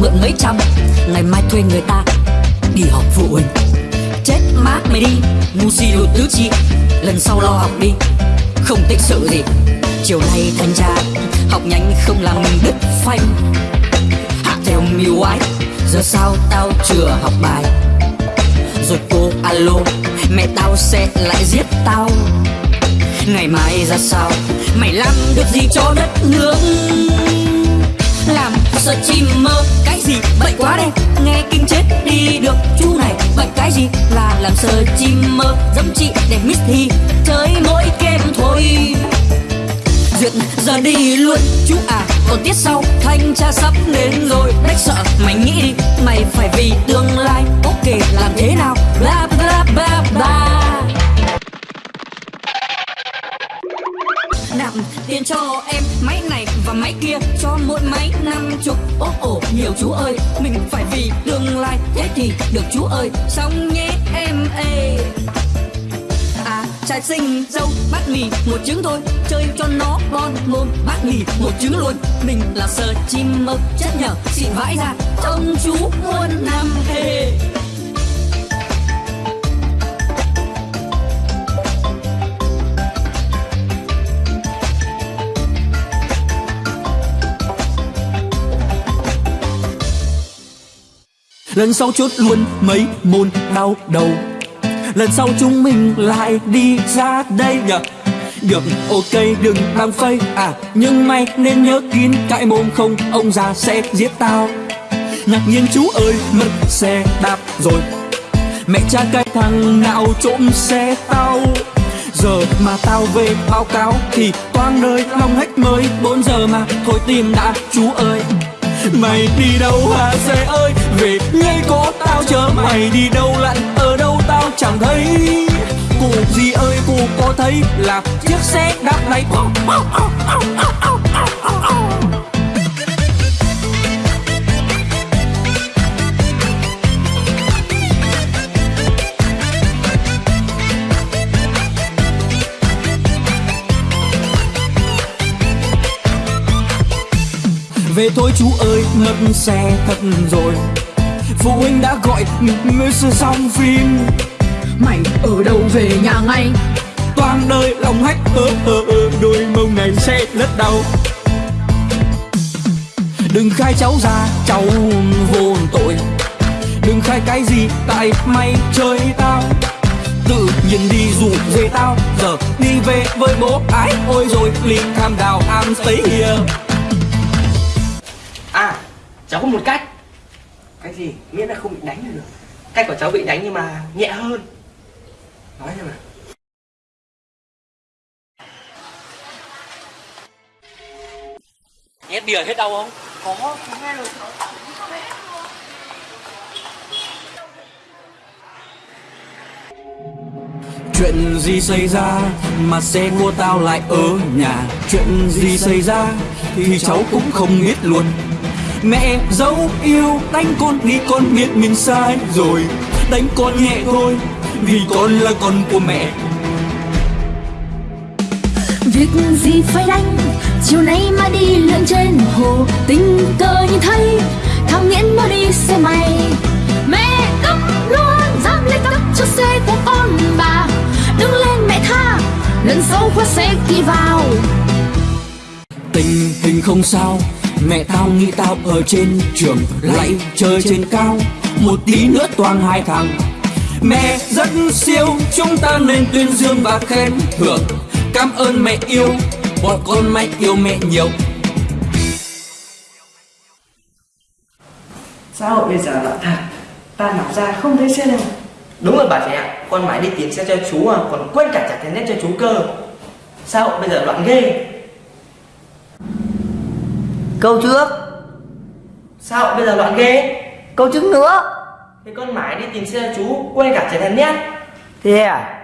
mượn mấy trăm. Ngày mai thuê người ta đi học phụ huynh. Chết mát mày đi, Ngu si đồ tứ chi. Lần sau lo học đi, Không tích sự gì. Chiều nay thanh tra Học nhanh không làm mình đứt phanh. Hạ theo mưu ái Giờ sao tao chưa học bài? Rồi cô alo, Mẹ tao sẽ lại giết tao. Ngày mai ra sao, Mày làm được gì cho đất nước? Làm sợ chim mơ. Cái gì? Bệnh quá đây Nghe kinh chết đi được chú này. Bệnh cái gì? Là làm sợ chim mơ. Dẫm chị để miss thì Chơi mỗi game thôi. Duyệt giờ đi luôn. Chú à Còn tiết sau. Thanh tra sắp đến rồi. Đách sợ, mày nghĩ đi. Mày phải vì tương lai. Ok, làm thế nào? Và máy kia Cho mỗi máy năm chục. Ố ổ nhiều chú ơi, Mình phải vì tương lai. Thế thì được chú ơi, Xong nhé em ê À trai sinh dâu bát mì một trứng thôi. Chơi cho nó bon mồm bát mì một trứng luôn. Mình là sờ chim mơ chất nhở xịn vãi ra. Trông chú muôn Lần sau chốt luôn mấy môn đau đầu. Lần sau chúng mình lại đi ra đây nhở Được, ok, đừng đang phây. À nhưng mày nên nhớ kín cãi mồm không, ông già sẽ giết tao. Ngạc nhiên chú ơi, mất xe đạp rồi. Mẹ cha cái thằng nào trộm xe tao? Giờ mà tao về báo cáo Thì toang đời lòng hách mới 4 giờ mà. Thôi tìm đã, chú ơi. Mày đi đâu hả xe ơi? Về ngay có tao, chờ mày đi đâu lặn? Ở đâu tao chẳng thấy? Cụ gì ơi, cụ có thấy Là chiếc xe đạp này? Về thôi chú ơi mất xe thật rồi. Phụ huynh đã gọi mới xong phim. Mày ở đâu về nhà ngay? Toàn đời lòng hách ơ ơ ơ, Đôi mông này sẽ rất đau. Đừng khai cháu ra, cháu vô tội. Đừng khai cái gì tại mày chơi tao. Tự nhiên đi rủ về tao, Giờ đi về với bố. Ái Ôi rồi Linh tham đào am stay here cháu có một cách. Cái gì? Miễn là không bị đánh là được. Cách của cháu bị đánh nhưng mà nhẹ hơn. Nói xem nào Nhét bìa hết đau không? Có, nghe rồi Chuyện gì xảy ra mà xe của tao lại ở nhà? Chuyện gì xảy ra thì cháu cũng không biết luôn Mẹ dấu yêu đánh con vì con biết mình sai rồi. Đánh con nhẹ thôi vì con là con của mẹ. Việc gì phải đánh? Chiều nay mà đi lượn trên hồ Tình cờ nhìn thấy Thằng Nghiễn mới đi xe máy. Mẹ cấp luôn Dám lấy cấp cho xe của con bà. Đứng lên mẹ tha Lần sau khoa xe kỳ vào. Tình hình không sao Mẹ tao nghĩ tao ở trên trường Lại chơi trên cao Một tí nữa toàn hai thằng Mẹ rất siêu Chúng ta nên tuyên dương và khen thưởng. Cảm ơn mẹ yêu Bọn con mày yêu mẹ nhiều. Xã hội bây giờ loạn thật Ta nằm ra không thấy xe đâu. Đúng rồi bà trẻ ạ Con mãi đi tìm xe cho chú à Còn quên cả trả tiền net cho chú cơ. Sao bây giờ loạn ghê Câu trước. Sao? Bây giờ loạn ghê. Câu trước nữa. Thế con mãi đi tìm xe chú Quên cả trả tiền net Thế à